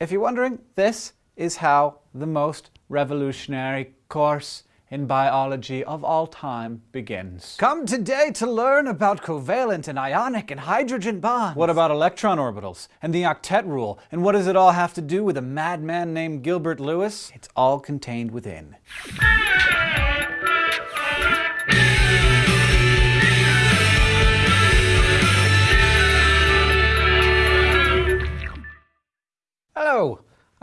if you're wondering, this is how the most revolutionary course in biology of all time begins. Come today to learn about covalent and ionic and hydrogen bonds. What about electron orbitals and the octet rule? And what does it all have to do with a madman named Gilbert Lewis? It's all contained within.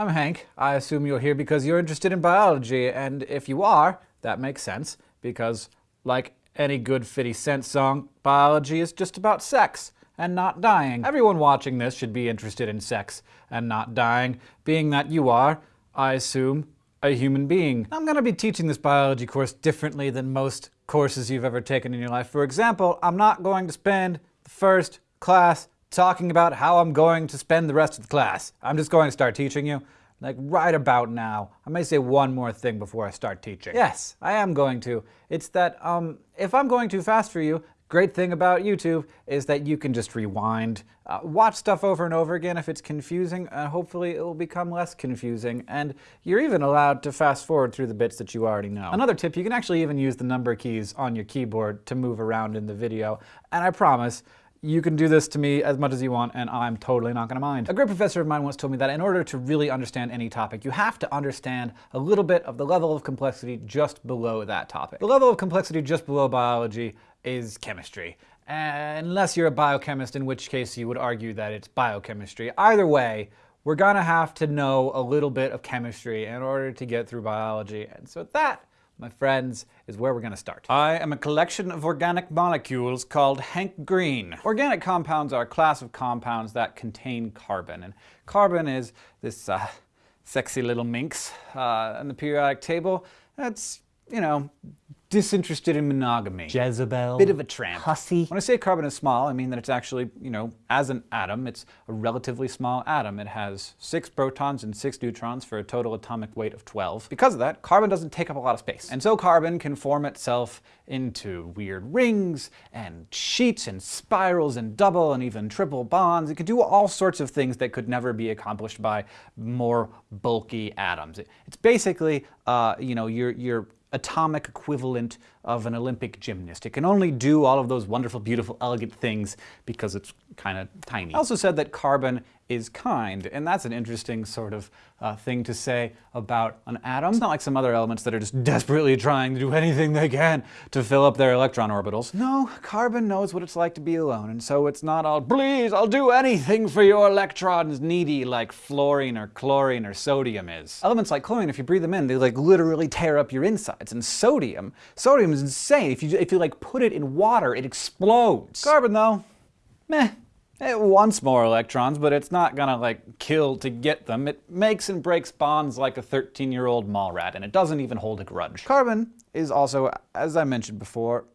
I'm Hank. I assume you're here because you're interested in biology, and if you are, that makes sense, because like any good 50 Cent song, biology is just about sex and not dying. Everyone watching this should be interested in sex and not dying, being that you are, I assume, a human being. I'm going to be teaching this biology course differently than most courses you've ever taken in your life. For example, I'm not going to spend the first class talking about how I'm going to spend the rest of the class. I'm just going to start teaching you like right about now. I may say one more thing before I start teaching. Yes, I am going to. It's that um, if I'm going too fast for you, great thing about YouTube is that you can just rewind, uh, watch stuff over and over again if it's confusing, and hopefully it will become less confusing, and you're even allowed to fast forward through the bits that you already know. Another tip, you can actually even use the number keys on your keyboard to move around in the video, and I promise, you can do this to me as much as you want and I'm totally not going to mind. A great professor of mine once told me that in order to really understand any topic, you have to understand a little bit of the level of complexity just below that topic. The level of complexity just below biology is chemistry. Unless you're a biochemist, in which case you would argue that it's biochemistry. Either way, we're gonna have to know a little bit of chemistry in order to get through biology. And so that my friends, is where we're going to start. I am a collection of organic molecules called Hank Green. Organic compounds are a class of compounds that contain carbon, and carbon is this uh, sexy little minx uh, in the periodic table. That's, you know, disinterested in monogamy. Jezebel. Bit of a tramp. Hussy. When I say carbon is small, I mean that it's actually, you know, as an atom, it's a relatively small atom. It has six protons and six neutrons for a total atomic weight of 12. Because of that, carbon doesn't take up a lot of space. And so carbon can form itself into weird rings and sheets and spirals and double and even triple bonds. It can do all sorts of things that could never be accomplished by more bulky atoms. It's basically, uh, you know, your, your atomic equivalent of an Olympic gymnast. It can only do all of those wonderful, beautiful, elegant things because it's kind of tiny. I also said that carbon is kind, and that's an interesting sort of uh, thing to say about an atom. It's not like some other elements that are just desperately trying to do anything they can to fill up their electron orbitals. No, carbon knows what it's like to be alone, and so it's not all, please, I'll do anything for your electrons, needy like fluorine or chlorine or sodium is. Elements like chlorine, if you breathe them in, they like literally tear up your insides, and sodium, sodium is insane. If you, if you like put it in water, it explodes. Carbon though, meh. It wants more electrons, but it's not gonna like kill to get them. It makes and breaks bonds like a 13-year-old mall rat, and it doesn't even hold a grudge. Carbon is also, as I mentioned before,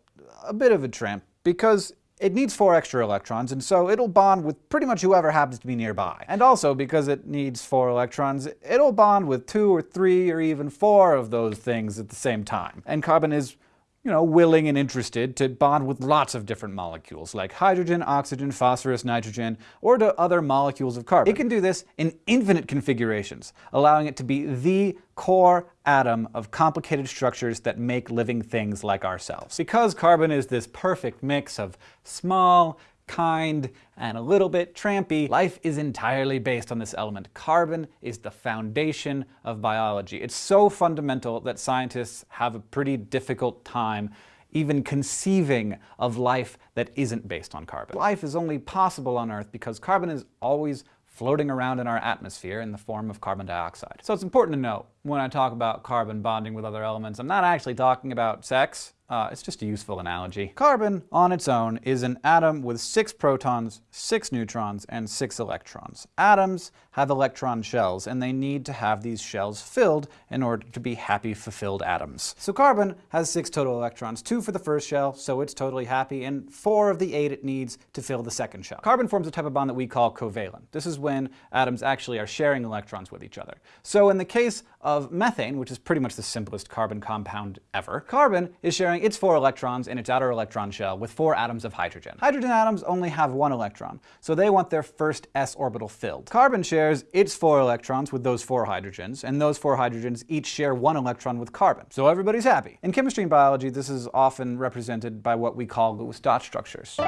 a bit of a tramp, because it needs four extra electrons, and so it'll bond with pretty much whoever happens to be nearby. And also, because it needs four electrons, it'll bond with two or three or even four of those things at the same time. And carbon is you know, willing and interested to bond with lots of different molecules, like hydrogen, oxygen, phosphorus, nitrogen, or to other molecules of carbon. It can do this in infinite configurations, allowing it to be the core atom of complicated structures that make living things like ourselves. Because carbon is this perfect mix of small, kind, and a little bit trampy, life is entirely based on this element. Carbon is the foundation of biology. It's so fundamental that scientists have a pretty difficult time even conceiving of life that isn't based on carbon. Life is only possible on Earth because carbon is always floating around in our atmosphere in the form of carbon dioxide. So it's important to note, when I talk about carbon bonding with other elements, I'm not actually talking about sex. Uh, it's just a useful analogy. Carbon, on its own, is an atom with six protons, six neutrons, and six electrons. Atoms have electron shells, and they need to have these shells filled in order to be happy, fulfilled atoms. So carbon has six total electrons, two for the first shell, so it's totally happy, and four of the eight it needs to fill the second shell. Carbon forms a type of bond that we call covalent. This is when atoms actually are sharing electrons with each other. So in the case of methane, which is pretty much the simplest carbon compound ever, carbon is sharing its four electrons in its outer electron shell with four atoms of hydrogen. Hydrogen atoms only have one electron, so they want their first s orbital filled. Carbon shares its four electrons with those four hydrogens, and those four hydrogens each share one electron with carbon. So everybody's happy. In chemistry and biology, this is often represented by what we call Lewis dot structures.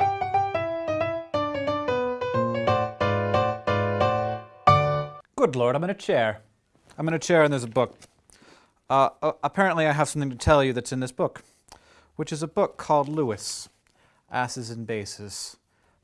Good lord, I'm in a chair. I'm in a chair and there's a book. Uh, uh, apparently I have something to tell you that's in this book, which is a book called Lewis, Acids and Bases,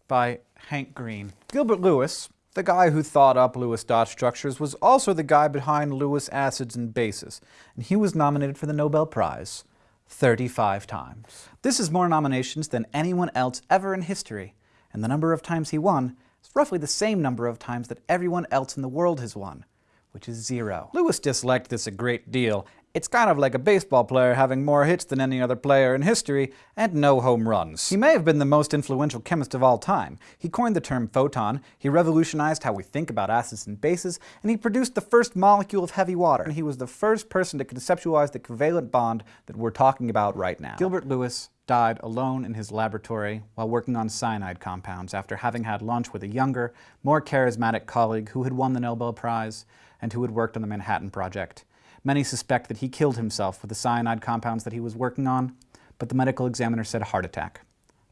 by Hank Green. Gilbert Lewis, the guy who thought up Lewis dot structures, was also the guy behind Lewis Acids and Bases, and he was nominated for the Nobel Prize 35 times. This is more nominations than anyone else ever in history, and the number of times he won is roughly the same number of times that everyone else in the world has won, which is zero. Lewis disliked this a great deal. It's kind of like a baseball player having more hits than any other player in history and no home runs. He may have been the most influential chemist of all time. He coined the term photon, he revolutionized how we think about acids and bases, and he produced the first molecule of heavy water. And he was the first person to conceptualize the covalent bond that we're talking about right now. Gilbert Lewis died alone in his laboratory while working on cyanide compounds after having had lunch with a younger, more charismatic colleague who had won the Nobel Prize and who had worked on the Manhattan Project. Many suspect that he killed himself with the cyanide compounds that he was working on, but the medical examiner said a heart attack,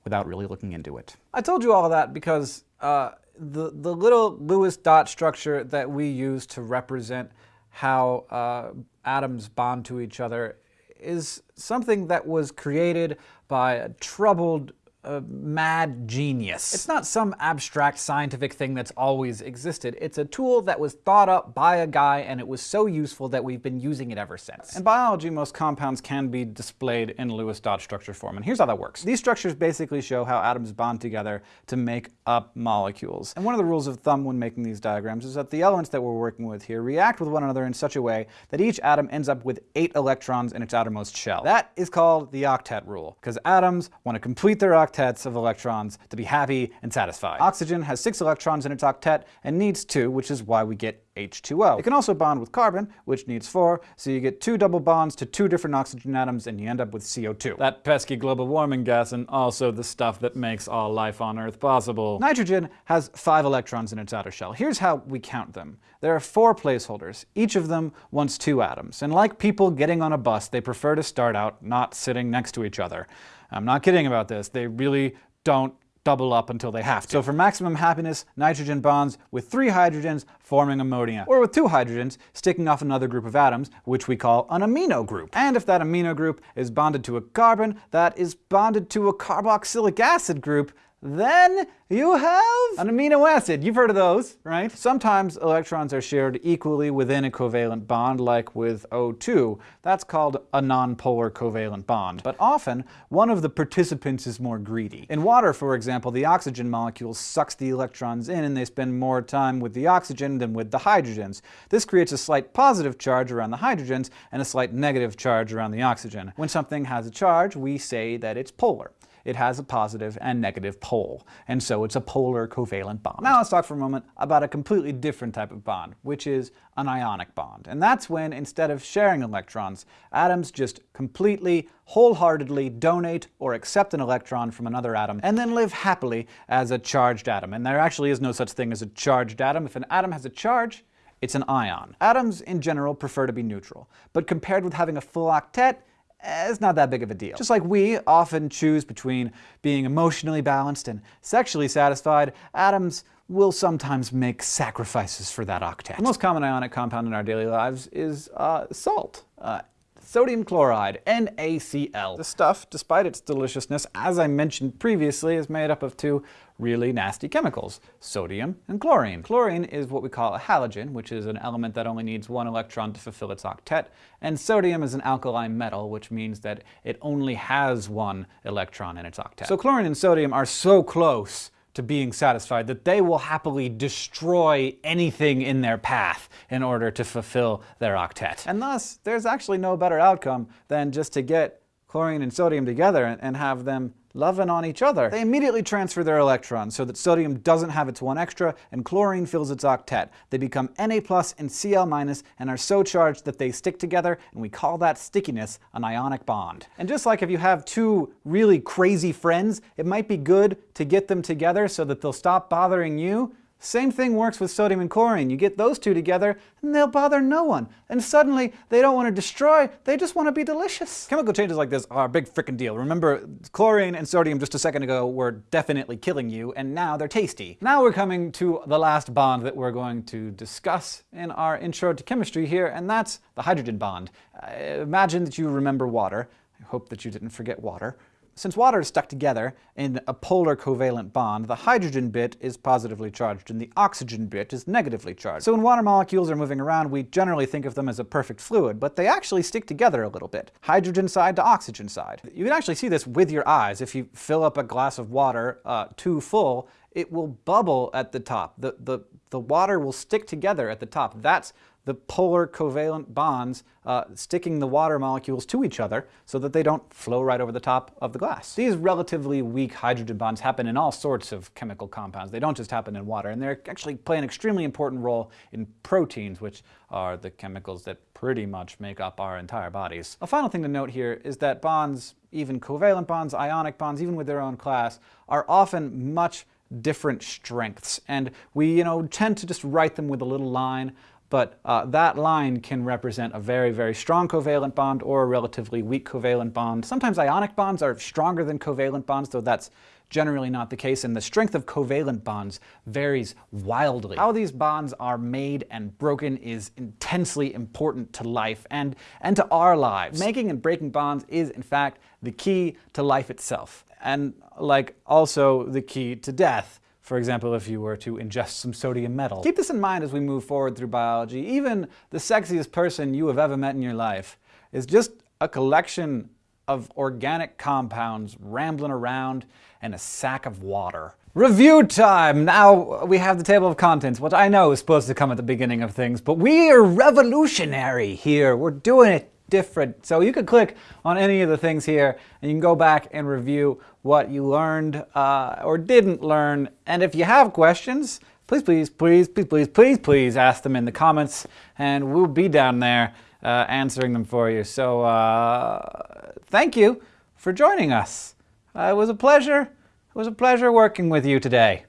without really looking into it. I told you all of that because uh, the, the little Lewis dot structure that we use to represent how uh, atoms bond to each other is something that was created by a troubled a mad genius. It's not some abstract scientific thing that's always existed. It's a tool that was thought up by a guy and it was so useful that we've been using it ever since. In biology, most compounds can be displayed in Lewis dot structure form, and here's how that works. These structures basically show how atoms bond together to make up molecules. And one of the rules of thumb when making these diagrams is that the elements that we're working with here react with one another in such a way that each atom ends up with eight electrons in its outermost shell. That is called the octet rule, because atoms want to complete their octet octets of electrons to be happy and satisfied. Oxygen has six electrons in its octet and needs two, which is why we get H2O. It can also bond with carbon, which needs four, so you get two double bonds to two different oxygen atoms and you end up with CO2. That pesky global warming gas and also the stuff that makes all life on Earth possible. Nitrogen has five electrons in its outer shell. Here's how we count them. There are four placeholders. Each of them wants two atoms. And like people getting on a bus, they prefer to start out not sitting next to each other. I'm not kidding about this. They really don't double up until they have to. So for maximum happiness, nitrogen bonds with three hydrogens forming ammonia, or with two hydrogens sticking off another group of atoms, which we call an amino group. And if that amino group is bonded to a carbon that is bonded to a carboxylic acid group, then you have an amino acid. You've heard of those, right? Sometimes electrons are shared equally within a covalent bond, like with O2. That's called a nonpolar covalent bond. But often, one of the participants is more greedy. In water, for example, the oxygen molecule sucks the electrons in and they spend more time with the oxygen than with the hydrogens. This creates a slight positive charge around the hydrogens and a slight negative charge around the oxygen. When something has a charge, we say that it's polar it has a positive and negative pole, and so it's a polar covalent bond. Now let's talk for a moment about a completely different type of bond, which is an ionic bond. And that's when, instead of sharing electrons, atoms just completely, wholeheartedly donate or accept an electron from another atom and then live happily as a charged atom. And there actually is no such thing as a charged atom. If an atom has a charge, it's an ion. Atoms, in general, prefer to be neutral, but compared with having a full octet, it's not that big of a deal. Just like we often choose between being emotionally balanced and sexually satisfied, atoms will sometimes make sacrifices for that octet. The most common ionic compound in our daily lives is uh, salt. Uh, sodium chloride, NaCl. The stuff, despite its deliciousness, as I mentioned previously, is made up of two really nasty chemicals, sodium and chlorine. Chlorine is what we call a halogen, which is an element that only needs one electron to fulfill its octet, and sodium is an alkali metal, which means that it only has one electron in its octet. So chlorine and sodium are so close to being satisfied, that they will happily destroy anything in their path in order to fulfill their octet. And thus, there's actually no better outcome than just to get chlorine and sodium together and, have them loving on each other, they immediately transfer their electrons so that sodium doesn't have its one extra and chlorine fills its octet. They become Na plus and Cl minus and are so charged that they stick together and we call that stickiness an ionic bond. And just like if you have two really crazy friends, it might be good to get them together so that they'll stop bothering you, same thing works with sodium and chlorine. You get those two together and they'll bother no one. And suddenly they don't want to destroy, they just want to be delicious. Chemical changes like this are a big frickin' deal. Remember, chlorine and sodium just a second ago were definitely killing you and now they're tasty. Now we're coming to the last bond that we're going to discuss in our intro to chemistry here and that's the hydrogen bond. Uh, imagine that you remember water. I hope that you didn't forget water. Since water is stuck together in a polar covalent bond, the hydrogen bit is positively charged and the oxygen bit is negatively charged. So when water molecules are moving around, we generally think of them as a perfect fluid, but they actually stick together a little bit. Hydrogen side to oxygen side. You can actually see this with your eyes. If you fill up a glass of water uh, too full, it will bubble at the top. The, the, the water will stick together at the top. That's the polar covalent bonds uh, sticking the water molecules to each other so that they don't flow right over the top of the glass. These relatively weak hydrogen bonds happen in all sorts of chemical compounds. They don't just happen in water, and they actually play an extremely important role in proteins, which are the chemicals that pretty much make up our entire bodies. A final thing to note here is that bonds, even covalent bonds, ionic bonds, even with their own class, are often much different strengths. And we, you know, tend to just write them with a little line but uh, that line can represent a very, very strong covalent bond or a relatively weak covalent bond. Sometimes ionic bonds are stronger than covalent bonds, though that's generally not the case, and the strength of covalent bonds varies wildly. How these bonds are made and broken is intensely important to life and, and to our lives. Making and breaking bonds is, in fact, the key to life itself, and like also the key to death. For example, if you were to ingest some sodium metal. Keep this in mind as we move forward through biology. Even the sexiest person you have ever met in your life is just a collection of organic compounds rambling around and a sack of water. Review time! Now we have the table of contents, which I know is supposed to come at the beginning of things, but we are revolutionary here. We're doing it different. So you could click on any of the things here and you can go back and review what you learned uh, or didn't learn. And if you have questions, please, please, please, please, please, please, please ask them in the comments and we'll be down there uh, answering them for you. So uh, thank you for joining us. Uh, it was a pleasure. It was a pleasure working with you today.